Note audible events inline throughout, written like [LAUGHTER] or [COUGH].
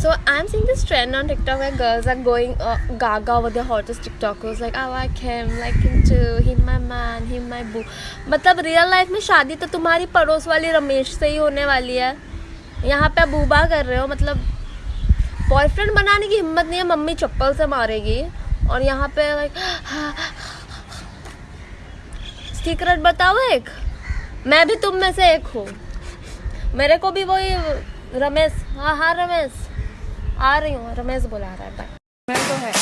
So I'm seeing this trend on TikTok where girls are going uh, gaga over the hottest TikTokers like I like him, like him too, he my man, he my boo. मतलब real life में शादी तो तुम्हारी पड़ोस वाली रमेश से ही होने वाली है। यहाँ पे बूबा कर रहे हो मतलब बॉयफ्रेंड बनाने की हिम्मत नहीं है मम्मी चप्पल से मारेगी और यहाँ पे लाइक सीक्रेट बताओ एक मैं भी तुम में से एक हूँ। मेरे को भी वही रमेश हाँ हाँ रमेश। आ रही हूँ रमेश बुला रहा है बाय मैं तो है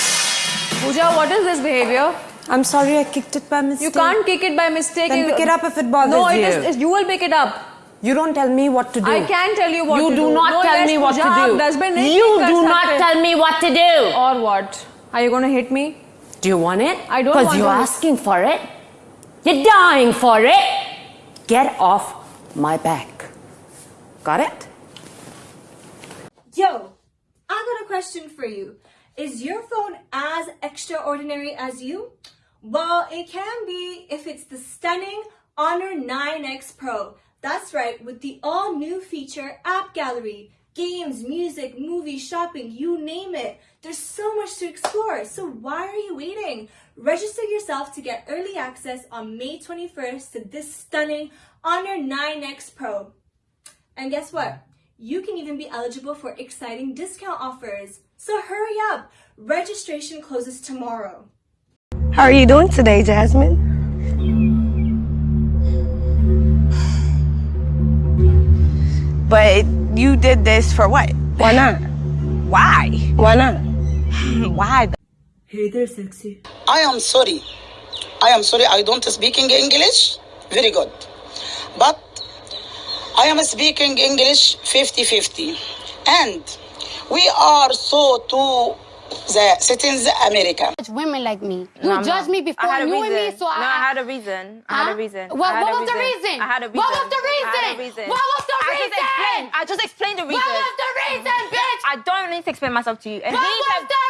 Pooja, what is this behavior? I'm sorry I kicked it by mistake. You can't kick it by mistake. Then You- pick it up if it bothers no, you. it is. it- You will pick it up. You don't tell me what to do. I can tell you what you to do You do. not No, tell yes, me what to do. you do not tell me what to do. Or what? Are you going to hit me? Do you want it? I don't want Because you're to- asking for it. You're dying for it. Get off my back. Got it? Yo, question for you. Is your phone as extraordinary as you? Well, it can be if it's the stunning Honor 9X Pro. That's right, with the all new feature App Gallery. Games, music, movies, shopping, you name it. There's so much to explore, so why are you waiting? Register yourself to get early access on May 21st to this stunning Honor 9X Pro. And guess what? You can even be eligible for exciting discount offers. So hurry up. Registration closes tomorrow. How are you doing today, Jasmine? But you did this for what? Why not? Why? Why not? [LAUGHS] Why? Hey there, sexy. I am sorry. I am sorry. I don't speaking English. Very good. But I am speaking English 50-50. And we are so to the citizens America. judge women like me. You No, I'm judged me before I had a you reason. and me, so I. no, I had a reason. I had a reason. What, I had what a was the reason? I had a reason. What was the I reason? had a reason. What was the I reason? just explained. I just explained the reason. What was the reason, bitch? I don't need to explain myself to you. And what was have- the